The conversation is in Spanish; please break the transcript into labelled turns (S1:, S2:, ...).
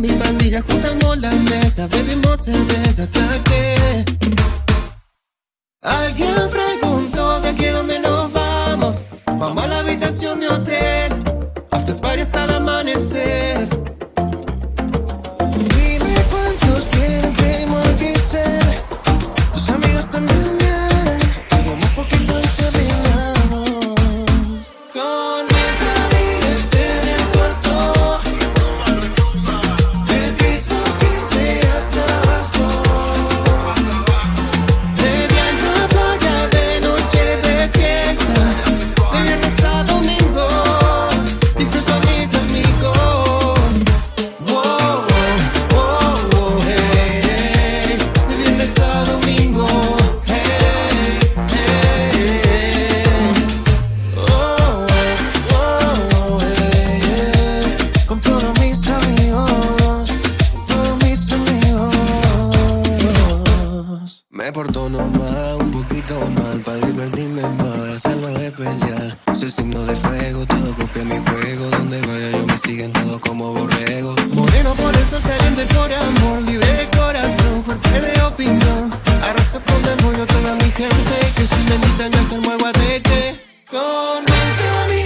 S1: mi pandilla juntamos la mesa, bebimos cerveza hasta que Me porto nomás un poquito mal, para divertirme más, hacerlo especial. Soy signo de fuego, todo copia mi juego, donde vaya yo me siguen todo como borrego. Moreno por eso caliente por amor, libre de corazón, fuerte de opinión. Arraso con el toda mi gente, que si me invitan yo se muevo a teque. Con mi